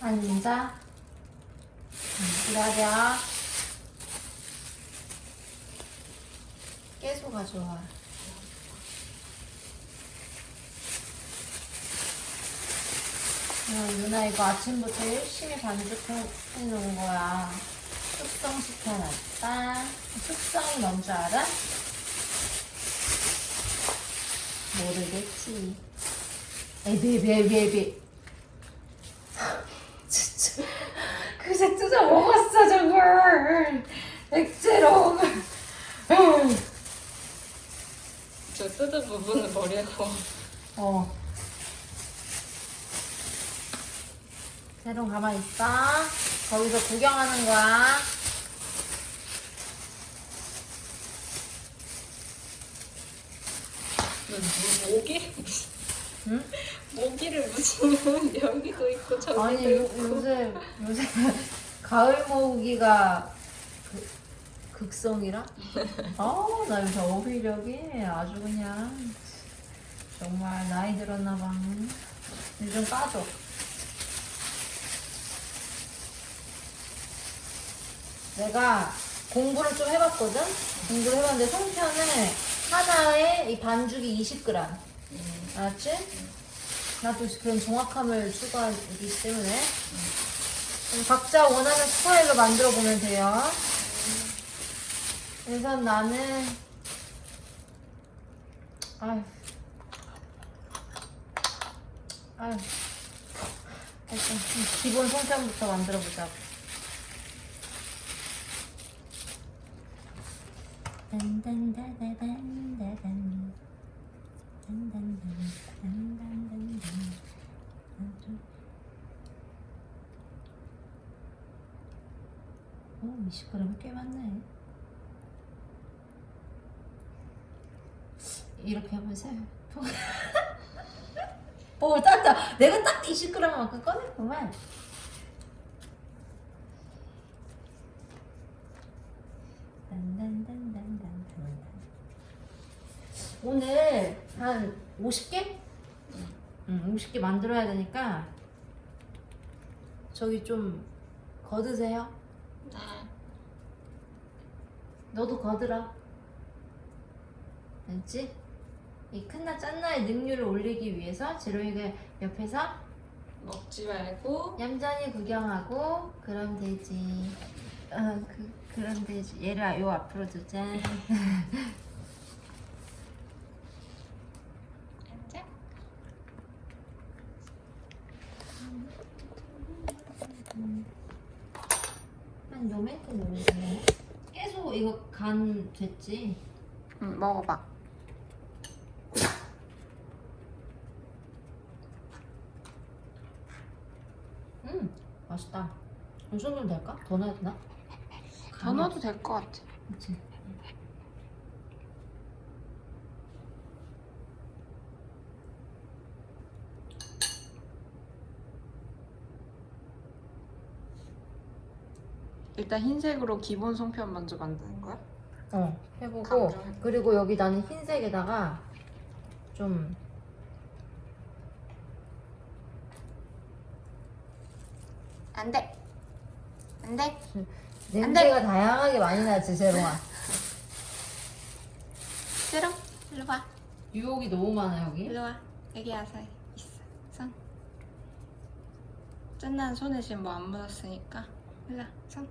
앉아. 응, 기다려. 깨소가 좋아. 야, 누나 이거 아침부터 열심히 반죽해 놓은 거야. 숙성시켜놨다. 숙성이 뭔줄 알아? 모르겠지. 에비, 에비, 에비, 에비. 진짜. 뜯어 먹었어, 저걸. 액체로. 저 뜯은 부분을 버리고 어. 새로 가만히 있어. 거기서 구경하는 거야. 모기? 응? 모기를 무슨 여기도 있고 저기도 아니, 요, 있고 요새, 요새 가을 모으기가 그, 극성이라? 아, 나 요새 어휘력이 아주 그냥 정말 나이 들었나봐. 요즘 빠져. 내가 공부를 좀 해봤거든? 공부를 해봤는데 송편을 하나에 이 반죽이 20g. 알았지? 나도 그런 정확함을 추구하기 때문에 각자 원하는 스타일로 만들어 보면 돼요. 그래서 나는 아유 아유 일단 기본 송편부터 만들어 보자고. 딴딴다다단다단 딴딴단단단단단 오, 20g 꽤 많네. 이렇게 해보세요. 오, 딱딱. 내가 딱 20g만큼 꺼냈구만. 오늘 한 50개? 응, 50개 만들어야 되니까 저기 좀 거드세요. 네. 너도 거들어. 알지? 이 큰나 짠나의 능률을 올리기 위해서 제로이가 옆에서 먹지 말고 얌전히 구경하고 그럼 되지. 어, 그, 그럼 되지. 얘를 요 앞으로 두자. 앉아 한 요만큼 넣으면 계속 이거 간 됐지? 응 먹어봐 음, 맛있다. 이 정도면 될까? 더 넣어야 되나? 더 넣어도 될 것 같아 그치. 일단 흰색으로 기본 송편 먼저 만드는 거야? 어, 해보고 강조해. 그리고 여기 나는 흰색에다가 좀 안돼 안돼 냄새가 다양하게 많이 나지 세롱아. 싫어? 일로 와 유혹이 너무 많아 여기. 일로 와 여기 와서 있어 손 짠난 손에 지금 뭐 안 묻었으니까 일로 와손